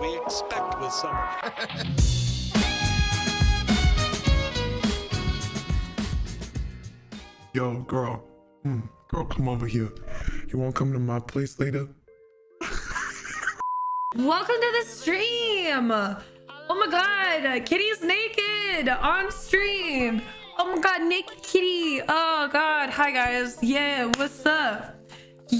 we expect with summer. Yo, girl. Hmm, girl, come over here. You wanna come to my place later? Welcome to the stream. Oh my god, Kitty's naked on stream. Oh my god, naked kitty. Oh god, hi guys. Yeah, what's up?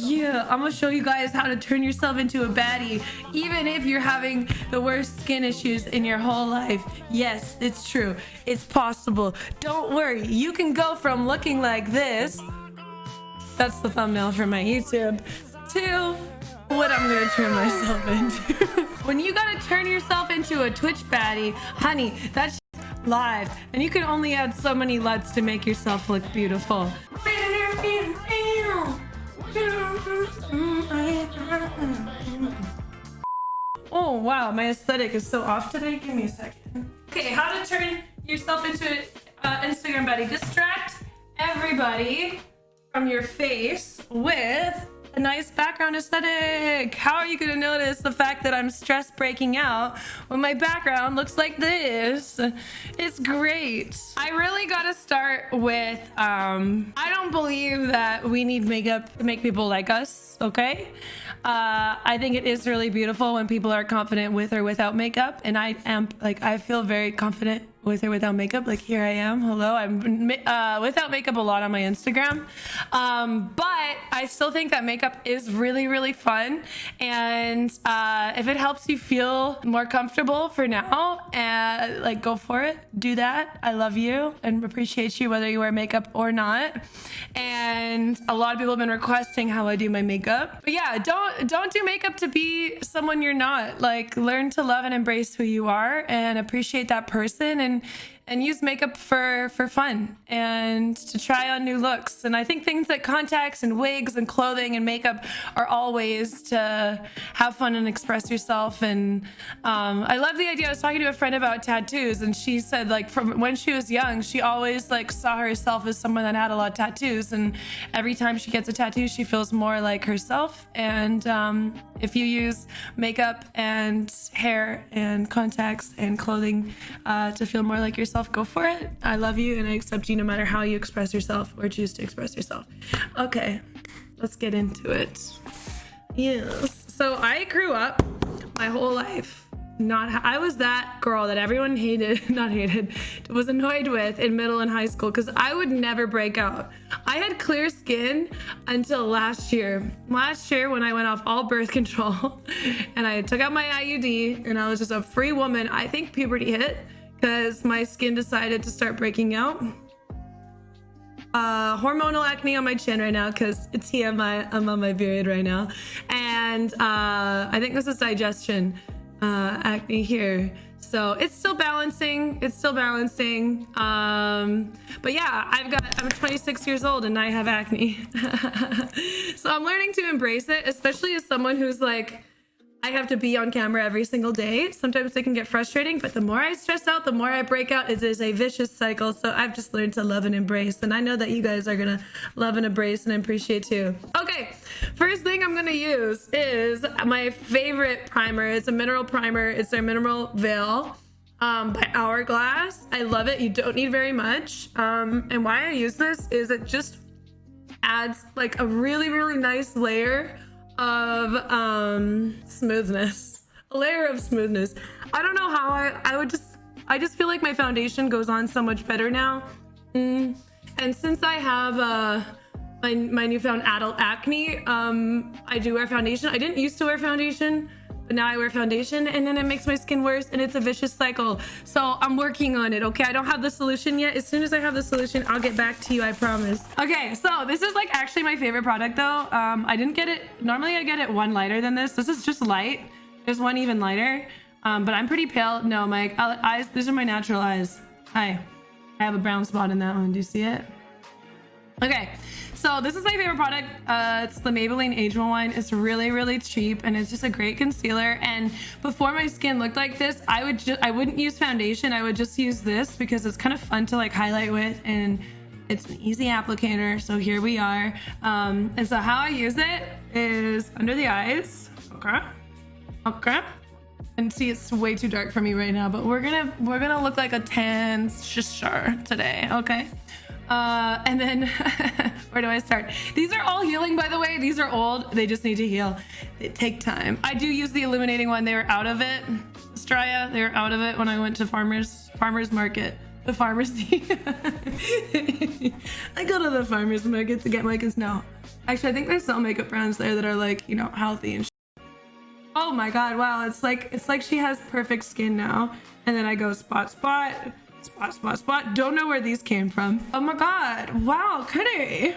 Yeah, I'm gonna show you guys how to turn yourself into a baddie, even if you're having the worst skin issues in your whole life. Yes, it's true. It's possible. Don't worry, you can go from looking like this. That's the thumbnail for my YouTube. To what I'm gonna turn myself into. when you gotta turn yourself into a Twitch baddie, honey, that's live. And you can only add so many LUTs to make yourself look beautiful. Oh wow, my aesthetic is so off today. Give me a second. Okay, how to turn yourself into an uh, Instagram buddy. Distract everybody from your face with a nice background aesthetic. How are you gonna notice the fact that I'm stress breaking out when my background looks like this? It's great. I really gotta start with, um, I don't believe that we need makeup to make people like us, okay? Uh, I think it is really beautiful when people are confident with or without makeup. And I am like, I feel very confident with or without makeup. Like here I am. Hello. I'm uh, without makeup a lot on my Instagram. Um, but I still think that makeup is really, really fun. And uh, if it helps you feel more comfortable for now, uh, like go for it. Do that. I love you and appreciate you whether you wear makeup or not. And a lot of people have been requesting how I do my makeup. But yeah, don't don't do makeup to be someone you're not. Like learn to love and embrace who you are and appreciate that person and and use makeup for for fun and to try on new looks. And i think things like contacts and wigs and clothing and makeup are all ways to have fun and express yourself. And um, i love the idea. I was talking to a friend about tattoos and she said like from when she was young she always like saw herself as someone that had a lot of tattoos. And every time she gets a tattoo she feels more like herself. And um, if you use makeup and hair and contacts and clothing uh, to feel more like yourself, go for it. I love you and I accept you no matter how you express yourself or choose to express yourself. Okay, let's get into it. Yes. So I grew up my whole life not I was that girl that everyone hated, not hated, was annoyed with in middle and high school because I would never break out. I had clear skin until last year. Last year when I went off all birth control and I took out my IUD and I was just a free woman, I think puberty hit because my skin decided to start breaking out. Uh, hormonal acne on my chin right now because it's TMI. I'm on my period right now. And uh, I think this is digestion uh, acne here. So it's still balancing. It's still balancing. Um, but yeah, I've got, I'm 26 years old and I have acne. so I'm learning to embrace it, especially as someone who's like, I have to be on camera every single day. Sometimes it can get frustrating, but the more I stress out, the more I break out. It is a vicious cycle. So I've just learned to love and embrace. And I know that you guys are going to love and embrace and appreciate too. Okay, first thing I'm going to use is my favorite primer. It's a mineral primer. It's their Mineral Veil um, by Hourglass. I love it. You don't need very much. Um, and why I use this is it just adds like a really, really nice layer of um, smoothness. A layer of smoothness. I don't know how I, I would just, I just feel like my foundation goes on so much better now. Mm. And since I have uh, my, my newfound adult acne, um, I do wear foundation. I didn't used to wear foundation but now I wear foundation and then it makes my skin worse and it's a vicious cycle. So I'm working on it, okay? I don't have the solution yet. As soon as I have the solution, I'll get back to you, I promise. Okay, so this is like actually my favorite product though. Um, I didn't get it, normally I get it one lighter than this. This is just light. There's one even lighter, um, but I'm pretty pale. No, my eyes, these are my natural eyes. Hi, I have a brown spot in that one. Do you see it? Okay, so this is my favorite product. Uh, it's the Maybelline Age Rewind. It's really, really cheap and it's just a great concealer. And before my skin looked like this, I would just I wouldn't use foundation. I would just use this because it's kind of fun to like highlight with and it's an easy applicator. So here we are. Um, and so how I use it is under the eyes. Okay. Okay. And see, it's way too dark for me right now, but we're gonna we're gonna look like a tan shishar today, okay? Uh, and then where do I start? These are all healing, by the way. These are old. They just need to heal. They take time. I do use the illuminating one. They were out of it. Straya, they were out of it when I went to farmers farmers market. The pharmacy. I go to the farmers market to get my no. Actually, I think there's some makeup brands there that are like, you know, healthy and Oh my god, wow, it's like it's like she has perfect skin now. And then I go spot spot, spot spot spot. Don't know where these came from. Oh my god, wow, Kitty.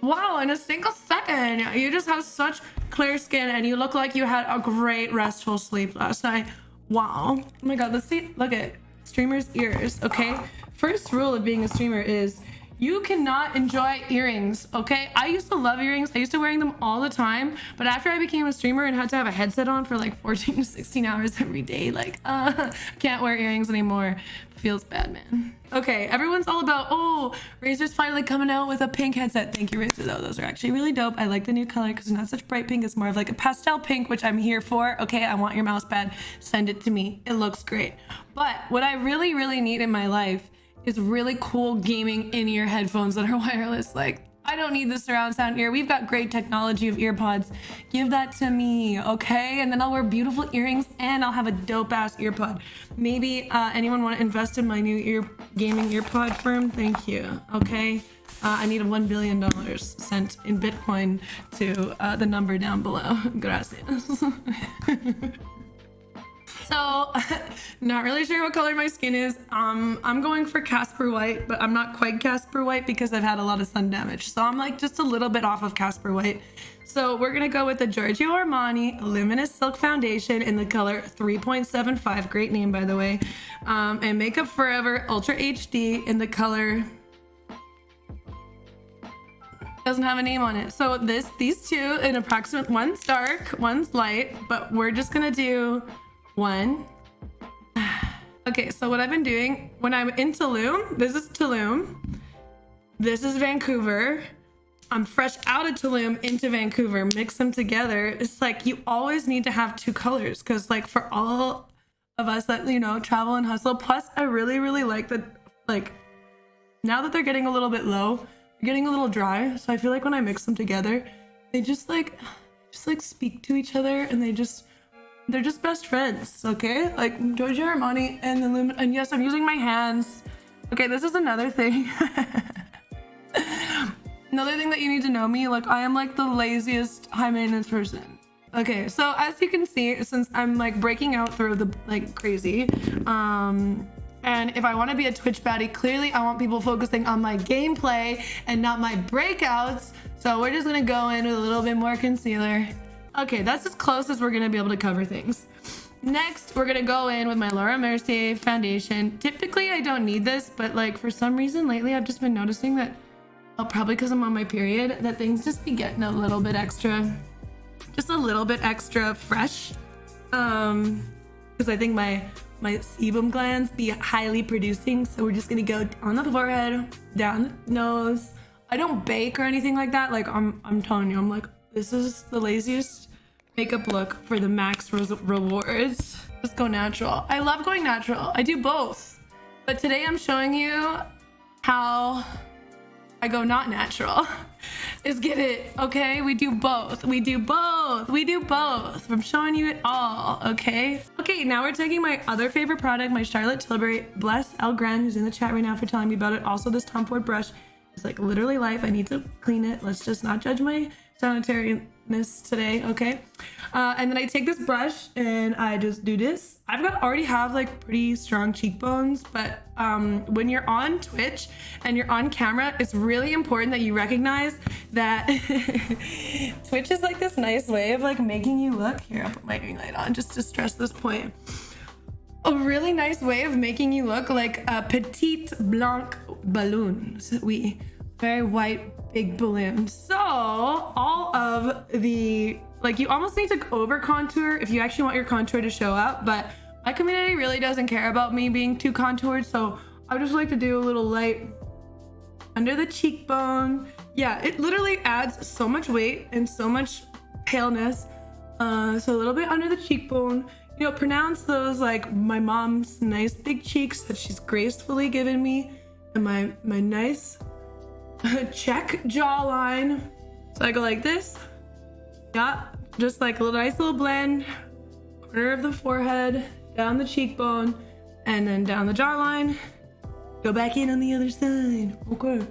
Wow, in a single second, you just have such clear skin and you look like you had a great restful sleep last night. Wow. Oh my god, let's see. Look at streamer's ears, okay? First rule of being a streamer is you cannot enjoy earrings, okay? I used to love earrings. I used to wearing them all the time. But after I became a streamer and had to have a headset on for like 14 to 16 hours every day, like, uh, can't wear earrings anymore. Feels bad, man. Okay, everyone's all about, oh, Razer's finally coming out with a pink headset. Thank you, Razer, though. Those are actually really dope. I like the new color because it's not such bright pink. It's more of like a pastel pink, which I'm here for. Okay, I want your mouse pad. Send it to me. It looks great. But what I really, really need in my life is really cool gaming in-ear headphones that are wireless. Like, I don't need the surround sound ear. We've got great technology of earpods. Give that to me, okay? And then I'll wear beautiful earrings and I'll have a dope ass earpod. Maybe uh, anyone want to invest in my new ear gaming earpod firm? Thank you, okay? Uh, I need a $1 billion sent in Bitcoin to uh, the number down below. Gracias. So, not really sure what color my skin is. Um, I'm going for Casper White, but I'm not quite Casper White because I've had a lot of sun damage. So I'm like just a little bit off of Casper White. So we're gonna go with the Giorgio Armani Luminous Silk Foundation in the color 3.75. Great name, by the way. Um, and Make Up For Ever Ultra HD in the color doesn't have a name on it. So this, these two in approximate, one's dark, one's light, but we're just gonna do one. okay, so what I've been doing when I'm in Tulum, this is Tulum. This is Vancouver. I'm fresh out of Tulum into Vancouver, mix them together. It's like you always need to have two colors because like for all of us that, you know, travel and hustle. Plus, I really, really like that, like now that they're getting a little bit low, getting a little dry. So I feel like when I mix them together, they just like, just like speak to each other and they just, they're just best friends, okay? Like Giorgio Armani and the Lumin and yes, I'm using my hands. Okay, this is another thing. another thing that you need to know me, like I am like the laziest high maintenance person. Okay, so as you can see, since I'm like breaking out through the like crazy, um, and if I want to be a Twitch baddie, clearly I want people focusing on my gameplay and not my breakouts. So we're just gonna go in with a little bit more concealer. Okay, that's as close as we're gonna be able to cover things. Next, we're gonna go in with my Laura Mercier foundation. Typically, I don't need this, but like for some reason lately, I've just been noticing that, oh, probably because I'm on my period, that things just be getting a little bit extra, just a little bit extra fresh. Um, because I think my my sebum glands be highly producing. So we're just gonna go on the forehead, down the nose. I don't bake or anything like that. Like I'm, I'm telling you, I'm like this is the laziest makeup look for the max rewards. Just go natural. I love going natural. I do both. But today I'm showing you how I go not natural. Is get it, okay? We do both. We do both. We do both. I'm showing you it all, okay? Okay, now we're taking my other favorite product, my Charlotte Tilbury Bless El Gran, who's in the chat right now for telling me about it. Also, this Tom Ford brush is like literally life. I need to clean it. Let's just not judge my sanitariness today, okay? Uh, and then I take this brush and I just do this. I've got already have like pretty strong cheekbones, but um, when you're on Twitch and you're on camera, it's really important that you recognize that Twitch is like this nice way of like making you look. Here, I'll put my ring light on just to stress this point. A really nice way of making you look like a petite blanc balloon. We very white big balloon. So all of the, like you almost need to over contour if you actually want your contour to show up, but my community really doesn't care about me being too contoured. So I just like to do a little light under the cheekbone. Yeah, it literally adds so much weight and so much paleness. Uh, so a little bit under the cheekbone. you know, pronounce those like my mom's nice big cheeks that she's gracefully given me and my, my nice check jawline. So I go like this. Yeah, just like a little nice little blend. Corner of the forehead, down the cheekbone, and then down the jawline. Go back in on the other side. Okay.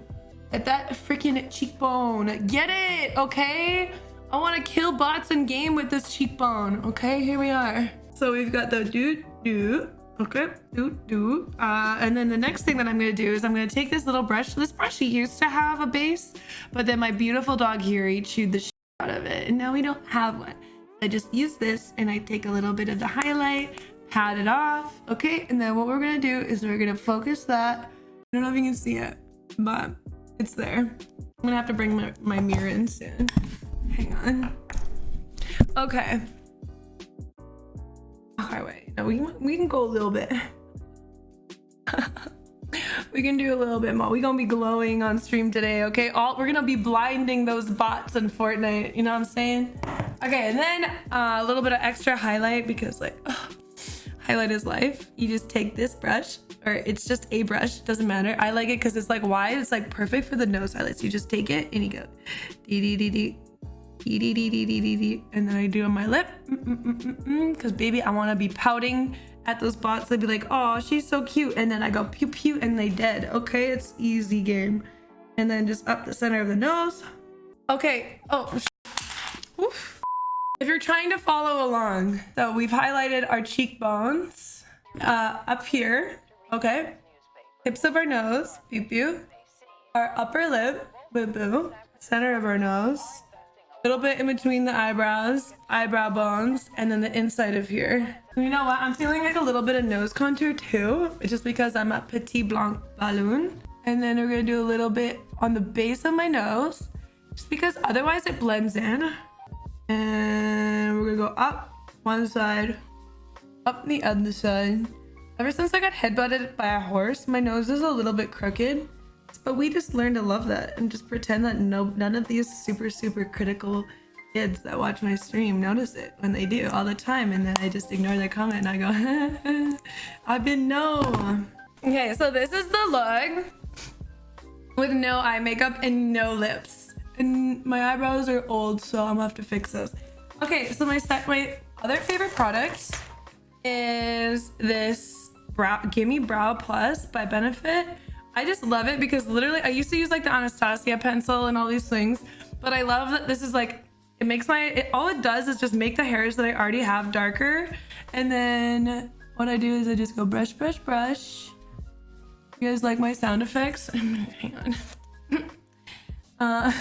At that freaking cheekbone. Get it, okay? I want to kill bots in game with this cheekbone. Okay, here we are. So we've got the do do. Okay, do do. Uh, and then the next thing that I'm gonna do is I'm gonna take this little brush. This brush used to have a base, but then my beautiful dog here, chewed the shit out of it, and now we don't have one. I just use this and I take a little bit of the highlight, pat it off, okay? And then what we're gonna do is we're gonna focus that. I don't know if you can see it, but it's there. I'm gonna have to bring my, my mirror in soon. Hang on. Okay. We, we can go a little bit. we can do a little bit more. We're gonna be glowing on stream today, okay? All we're gonna be blinding those bots in Fortnite. You know what I'm saying? Okay, and then uh, a little bit of extra highlight because like ugh, highlight is life. You just take this brush, or it's just a brush, doesn't matter. I like it because it's like wide. It's like perfect for the nose highlights. You just take it and you go dee dee dee dee and then I do on my lip mm, mm, mm, because baby, I want to be pouting at those bots. They'd be like, oh, she's so cute, and then I go pew pew, and they dead. Okay, it's easy game, and then just up the center of the nose. Okay. Oh. Oof. If you're trying to follow along, so we've highlighted our cheekbones uh, up here, okay? Tips of our nose, pew pew. Our upper lip, boo boo. Center of our nose. Little bit in between the eyebrows, eyebrow bones, and then the inside of here. You know what? I'm feeling like a little bit of nose contour too, just because I'm a petit blanc balloon. And then we're gonna do a little bit on the base of my nose, just because otherwise it blends in. And we're gonna go up one side, up the other side. Ever since I got headbutted by a horse, my nose is a little bit crooked. But we just learn to love that and just pretend that no none of these super, super critical kids that watch my stream notice it when they do all the time. And then I just ignore their comment and I go, I've been no. Okay, so this is the look with no eye makeup and no lips and my eyebrows are old, so I'm gonna have to fix those. Okay, so my set, my other favorite product is this brow Gimme Brow Plus by Benefit. I just love it because literally I used to use like the Anastasia pencil and all these things, but I love that this is like it makes my it, all it does is just make the hairs that I already have darker, and then what I do is I just go brush, brush, brush. You guys like my sound effects? Hang on. Uh,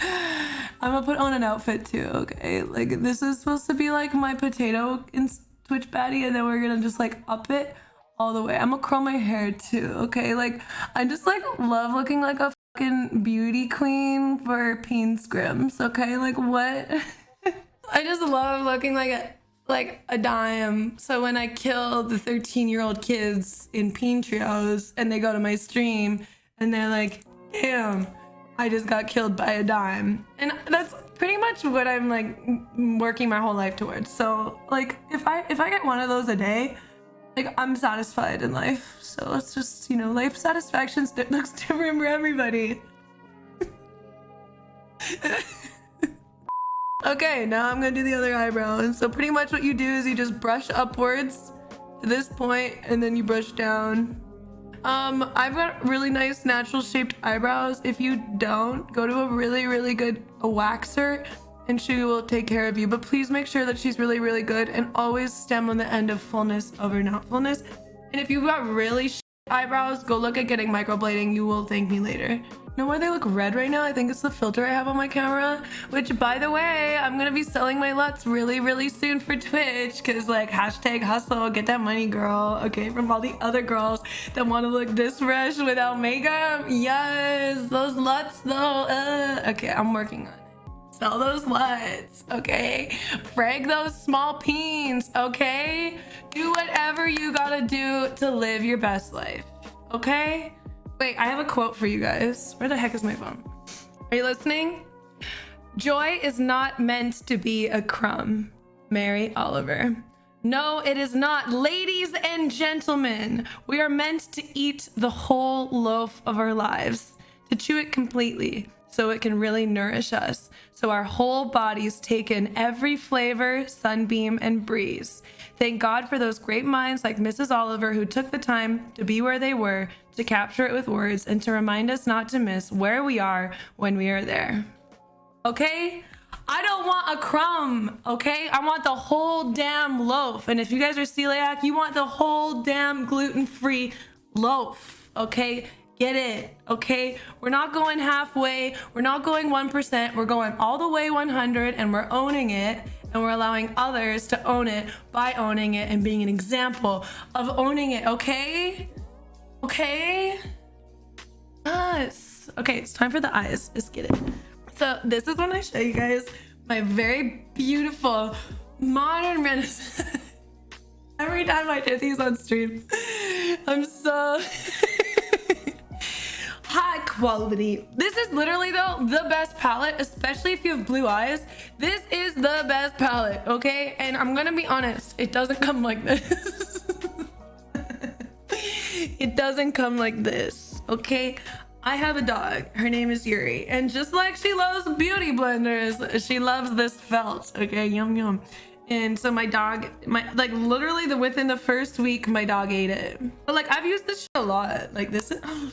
I'm gonna put on an outfit too, okay? Like this is supposed to be like my potato in Twitch baddie and then we're gonna just like up it all the way. I'm gonna curl my hair too, okay? Like I just like love looking like a fucking beauty queen for Peen Scrims, okay? Like what? I just love looking like a like a dime. So when I kill the 13 year old kids in Peen Trios and they go to my stream and they're like, damn, I just got killed by a dime. And that's pretty much what I'm like working my whole life towards. So like if I if I get one of those a day, like I'm satisfied in life. So it's just, you know, life satisfaction looks different for everybody. okay, now I'm gonna do the other eyebrow. So pretty much what you do is you just brush upwards to this point and then you brush down um, I've got really nice natural shaped eyebrows. If you don't, go to a really, really good waxer and she will take care of you. But please make sure that she's really, really good and always stem on the end of fullness over not fullness. And if you've got really eyebrows, go look at getting microblading. You will thank me later know why they look red right now? I think it's the filter I have on my camera, which by the way, I'm gonna be selling my LUTs really, really soon for Twitch because like hashtag hustle, get that money girl, okay, from all the other girls that want to look this fresh without makeup. Yes, those LUTs though. Uh, okay, I'm working on it sell those LUTs, okay? Frag those small peens, okay? Do whatever you gotta do to live your best life, okay? Wait, I have a quote for you guys. Where the heck is my phone? Are you listening? Joy is not meant to be a crumb. Mary Oliver. No, it is not. Ladies and gentlemen, we are meant to eat the whole loaf of our lives, to chew it completely so it can really nourish us. So our whole bodies take in every flavor, sunbeam, and breeze. Thank God for those great minds like Mrs. Oliver who took the time to be where they were, to capture it with words, and to remind us not to miss where we are when we are there. Okay? I don't want a crumb, okay? I want the whole damn loaf. And if you guys are celiac, you want the whole damn gluten-free loaf, okay? Get it, okay? We're not going halfway. We're not going 1%. We're going all the way 100 and we're owning it and we're allowing others to own it by owning it and being an example of owning it, okay? Okay? Yes. Okay, it's time for the eyes. Just get it. So this is when I show you guys my very beautiful modern renaissance. Every time I do these on stream, I'm so quality. This is literally though the best palette, especially if you have blue eyes. This is the best palette, okay? And I'm gonna be honest, it doesn't come like this. it doesn't come like this, okay? I have a dog. Her name is Yuri. And just like she loves beauty blenders, she loves this felt. Okay, yum yum. And so my dog, my like literally the within the first week, my dog ate it. But like I've used this a lot. Like this is oh,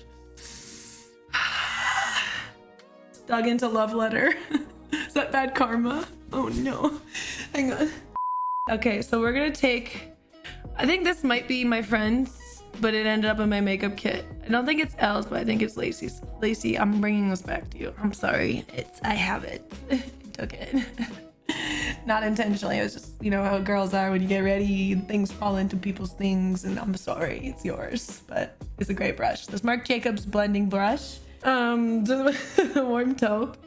dug into love letter. is that bad karma? Oh no. Hang on. Okay, so we're gonna take I think this might be my friend's but it ended up in my makeup kit. I don't think it's Elle's, but I think it's Lacey's. Lacey, I'm bringing this back to you. I'm sorry. It's I have it. I took it. Not intentionally. It was just, you know, how girls are when you get ready, things fall into people's things, and I'm sorry, it's yours. But it's a great brush. This Marc Jacobs blending brush. Um, warm taupe.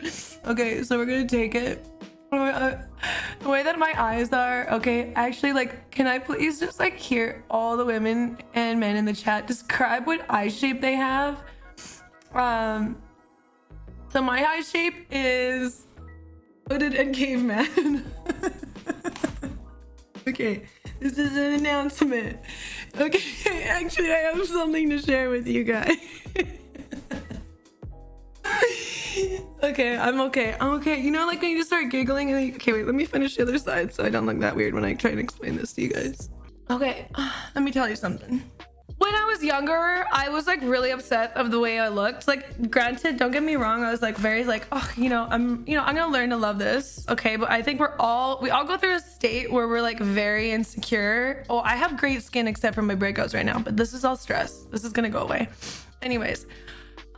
Okay, so we're gonna take it. The way that my eyes are okay actually like can i please just like hear all the women and men in the chat describe what eye shape they have? Um so my eye shape is hooded and caveman. Okay this is an announcement. Okay actually i have something to share with you guys okay, I'm okay. I'm okay. You know, like when you just start giggling and okay, wait, let me finish the other side so I don't look that weird when I try and explain this to you guys. Okay, let me tell you something. When I was younger, I was like really upset of the way I looked. Like, granted, don't get me wrong, I was like very like, oh, you know, I'm, you know, I'm gonna learn to love this. Okay, but I think we're all, we all go through a state where we're like very insecure. Oh, I have great skin except for my breakouts right now, but this is all stress. This is gonna go away. Anyways,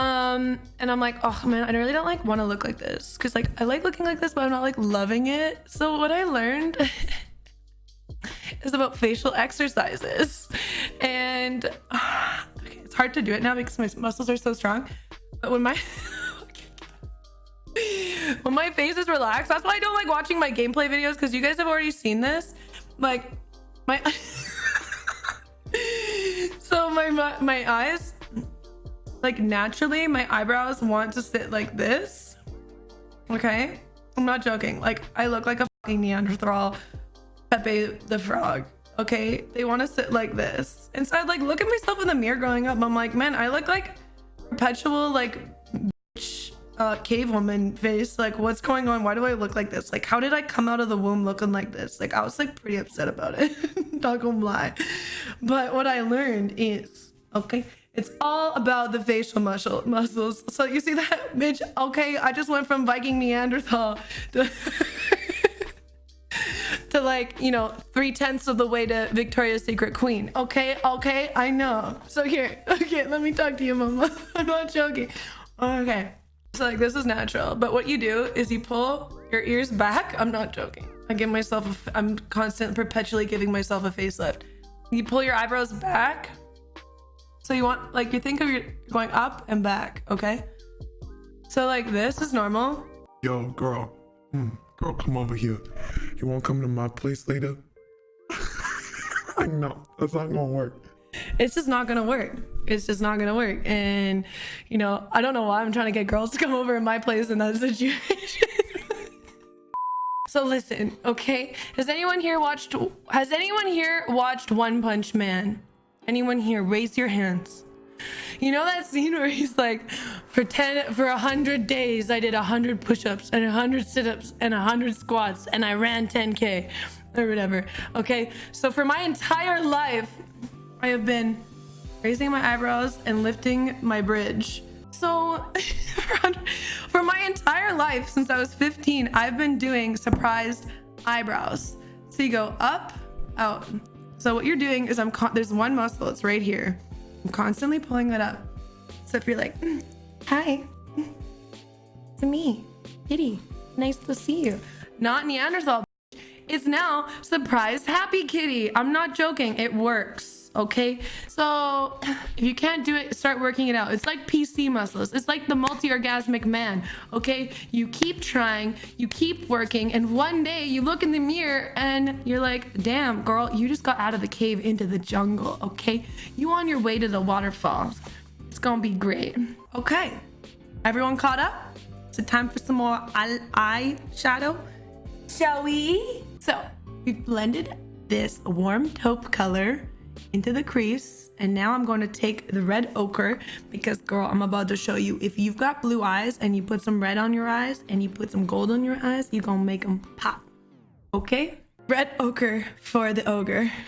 um, and I'm like, oh man, I really don't like want to look like this because like I like looking like this, but I'm not like loving it. So what I learned is about facial exercises, and okay, it's hard to do it now because my muscles are so strong. But when my when my face is relaxed, that's why I don't like watching my gameplay videos because you guys have already seen this. Like my so my my eyes like naturally my eyebrows want to sit like this. Okay? I'm not joking. Like i look like a fucking neanderthal pepe the frog. Okay? They want to sit like this. And so i'd like look at myself in the mirror growing up. I'm like man i look like perpetual like bitch, uh cave woman face. Like what's going on? Why do i look like this? Like how did i come out of the womb looking like this? Like i was like pretty upset about it. Not gonna lie. But what i learned is okay it's all about the facial muscle muscles. So you see that, bitch? Okay, I just went from Viking Neanderthal to, to like, you know, three tenths of the way to Victoria's Secret Queen. Okay, okay, I know. So here, okay, let me talk to you, mama. I'm not joking. Okay, so like this is natural, but what you do is you pull your ears back. I'm not joking. I give myself, I'm constant, perpetually giving myself a facelift. You pull your eyebrows back so you want, like, you think of your going up and back, okay? So like this is normal. Yo, girl. Hmm. Girl, come over here. You won't come to my place later? I know. That's not gonna work. It's just not gonna work. It's just not gonna work. And, you know, I don't know why I'm trying to get girls to come over in my place in that situation. So listen, okay? Has anyone here watched has anyone here watched One Punch Man? Anyone here raise your hands. You know that scene where he's like, for 10 for a hundred days I did a hundred push-ups and a hundred sit-ups and a hundred squats and I ran 10k or whatever. Okay, so for my entire life, I have been raising my eyebrows and lifting my bridge. So for my entire life since I was 15, I've been doing surprised eyebrows. So you go up, out. So what you're doing is I'm there's one muscle, it's right here. I'm constantly pulling that up. So if you're like, hi, it's me, Kitty. Nice to see you. Not Neanderthal. It's now surprise happy kitty. I'm not joking. It works okay? So if you can't do it start working it out. It's like pc muscles. It's like the multi-orgasmic man okay? You keep trying you keep working and one day you look in the mirror and you're like damn girl you just got out of the cave into the jungle okay? You on your way to the waterfalls it's gonna be great. Okay everyone caught up? So time for some more eye shadow shall we? So we've blended this warm taupe color into the crease and now I'm going to take the red ochre because girl I'm about to show you. If you've got blue eyes and you put some red on your eyes and you put some gold on your eyes you're gonna make them pop. Okay? Red ochre for the ogre.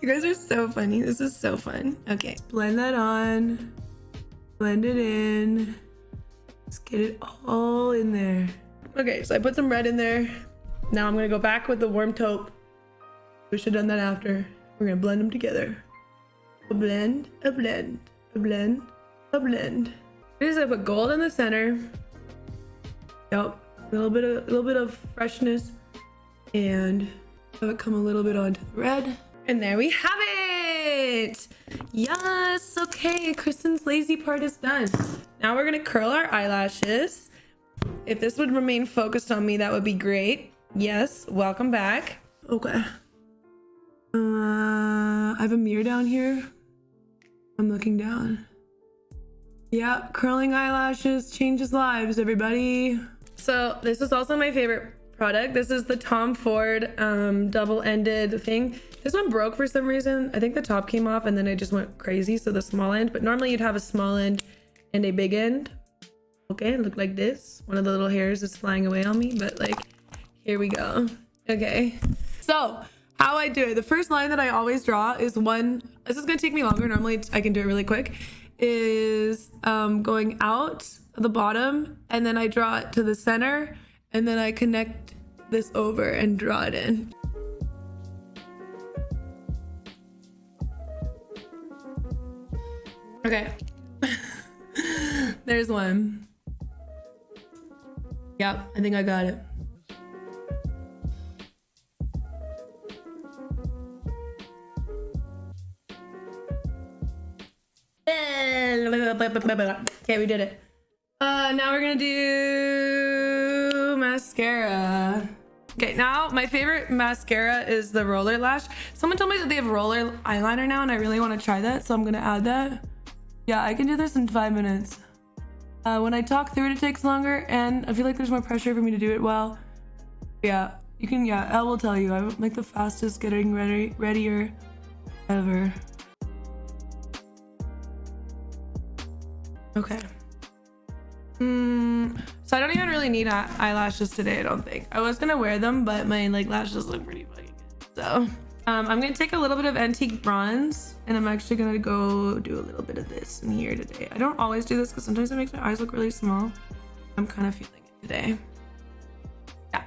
You guys are so funny. This is so fun. Okay blend that on. Blend it in. Let's get it all in there. Okay so I put some red in there. Now I'm gonna go back with the warm taupe we should have done that after. We're gonna blend them together. A blend, a blend, a blend, a blend. We just gonna put gold in the center. Yep, a little bit of a little bit of freshness, and have it come a little bit onto the red. And there we have it. Yes. Okay, Kristen's lazy part is done. Now we're gonna curl our eyelashes. If this would remain focused on me, that would be great. Yes. Welcome back. Okay. Uh, I have a mirror down here. I'm looking down. Yeah, curling eyelashes changes lives, everybody. So this is also my favorite product. This is the Tom Ford um, double-ended thing. This one broke for some reason. I think the top came off and then I just went crazy. So the small end, but normally you'd have a small end and a big end. Okay, look like this. One of the little hairs is flying away on me, but like, here we go. Okay, so how I do it. The first line that I always draw is one, this is gonna take me longer. Normally I can do it really quick, is um, going out the bottom and then I draw it to the center and then I connect this over and draw it in. Okay. There's one. Yep, I think I got it. Okay, we did it. Uh, now we're gonna do mascara. Okay, now my favorite mascara is the roller lash. Someone told me that they have roller eyeliner now and I really want to try that, so I'm gonna add that. Yeah, I can do this in five minutes. Uh, when I talk through it, it takes longer and I feel like there's more pressure for me to do it well. Yeah, you can, yeah, Elle will tell you. I'm like the fastest getting ready, readier ever. Okay. Mm, so I don't even really need eyelashes today, I don't think. I was gonna wear them, but my like lashes look pretty fucking good. So um, I'm gonna take a little bit of antique bronze and I'm actually gonna go do a little bit of this in here today. I don't always do this because sometimes it makes my eyes look really small. I'm kind of feeling it today. Yeah,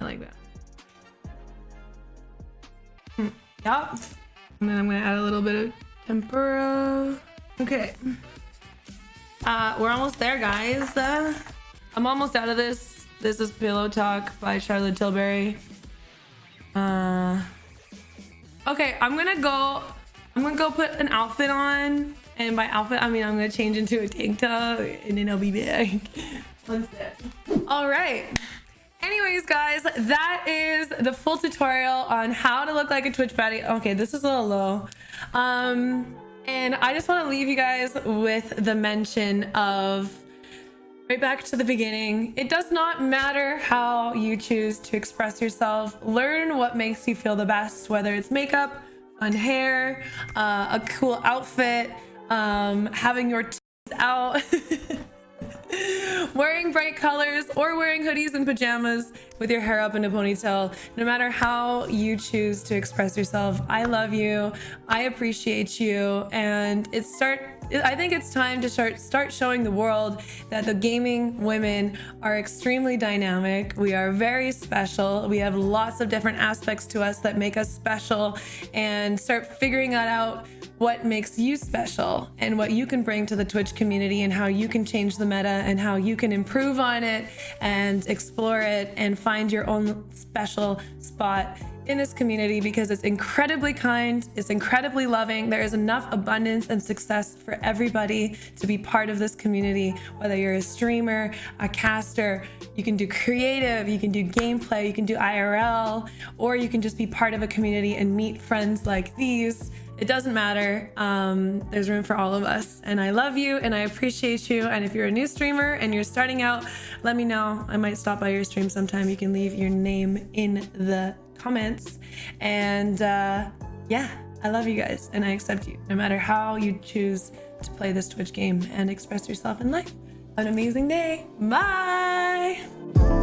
I like that. Mm, yep. And then I'm gonna add a little bit of tempera. Okay. Uh, we're almost there, guys. Uh, I'm almost out of this. This is Pillow Talk by Charlotte Tilbury. Uh, okay, I'm gonna go. I'm gonna go put an outfit on, and by outfit I mean I'm gonna change into a tank top, and then I'll be back. One sec. All right. Anyways, guys, that is the full tutorial on how to look like a Twitch baddie. Okay, this is a little low. Um, and I just want to leave you guys with the mention of right back to the beginning. It does not matter how you choose to express yourself. Learn what makes you feel the best, whether it's makeup, fun hair, uh, a cool outfit, um, having your teeth out. bright colors or wearing hoodies and pajamas with your hair up in a ponytail. No matter how you choose to express yourself i love you. I appreciate you. And it start i think it's time to start start showing the world that the gaming women are extremely dynamic. We are very special. We have lots of different aspects to us that make us special. And start figuring that out what makes you special and what you can bring to the Twitch community and how you can change the meta and how you can improve on it and explore it and find your own special spot in this community because it's incredibly kind, it's incredibly loving. There is enough abundance and success for everybody to be part of this community, whether you're a streamer, a caster, you can do creative, you can do gameplay, you can do IRL, or you can just be part of a community and meet friends like these it doesn't matter. Um, there's room for all of us. And I love you and I appreciate you. And if you're a new streamer and you're starting out, let me know. I might stop by your stream sometime. You can leave your name in the comments. And uh, yeah, I love you guys and I accept you no matter how you choose to play this Twitch game and express yourself in life. Have an amazing day. Bye.